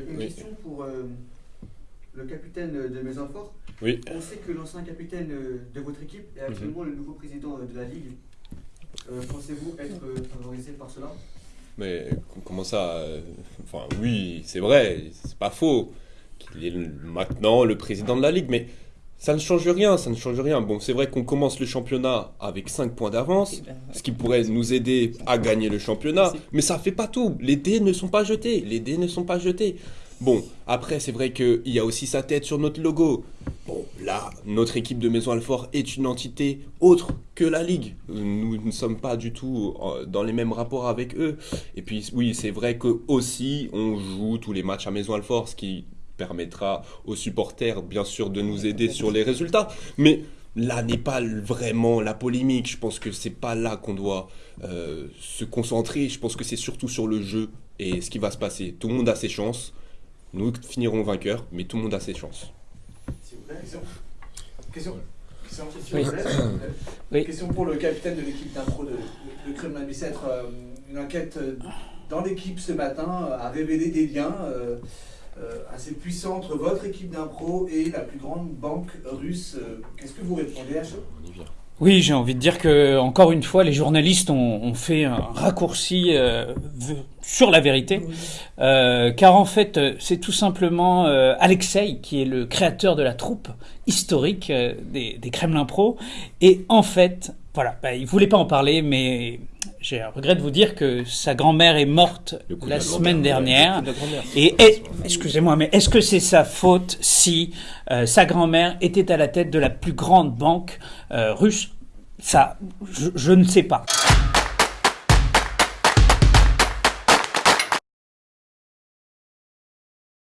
une Oui. question pour euh, le capitaine de Maisonfort. Oui. On sait que l'ancien capitaine euh, de votre équipe est actuellement le nouveau président euh, de la Ligue. Euh, Pensez-vous être favorisé par cela? Mais comment ça Enfin, oui, c'est vrai, c'est pas faux qu'il est maintenant le président de la Ligue, mais ça ne change rien, ça ne change rien. Bon, c'est vrai qu'on commence le championnat avec 5 points d'avance, ce qui pourrait nous aider à gagner le championnat, mais ça fait pas tout. Les dés ne sont pas jetés, les dés ne sont pas jetés. Bon, après, c'est vrai qu'il y a aussi sa tête sur notre logo. Bon, là, notre équipe de Maison Alfort est une entité autre que la Ligue. Nous ne sommes pas du tout euh, dans les mêmes rapports avec eux. Et puis, oui, c'est vrai que aussi, on joue tous les matchs à Maison Alfort, ce qui permettra aux supporters, bien sûr, de nous aider sur les résultats. Mais là n'est pas vraiment la polémique. Je pense que c'est pas là qu'on doit euh, se concentrer. Je pense que c'est surtout sur le jeu et ce qui va se passer. Tout le monde a ses chances. Nous finirons vainqueurs, mais tout le monde a ses chances. S'il vous plaît. Question. Question. Question. Oui. Question. Oui. Question pour le capitaine de l'équipe d'impro de, de, de Kremlin Bicêtre. Euh, une enquête euh, dans l'équipe ce matin a révélé des liens euh, assez puissants entre votre équipe d'impro et la plus grande banque russe. Euh, Qu'est-ce que vous répondez à ça? Oui, j'ai envie de dire que encore une fois, les journalistes ont, ont fait un raccourci euh, sur la vérité, Euh, car en fait, euh, c'est tout simplement euh, Alexei qui est le créateur de la troupe historique euh, des, des Kremlin Pro, et en fait, voilà, bah, il voulait pas en parler, mais j'ai un regret de vous dire que sa grand-mère est morte de la semaine dernière. De. Et, et- excusez-moi, mais est-ce que c'est sa faute si euh, sa grand-mère était à la tête de la plus grande banque euh, russe? Ça, je, je ne sais pas.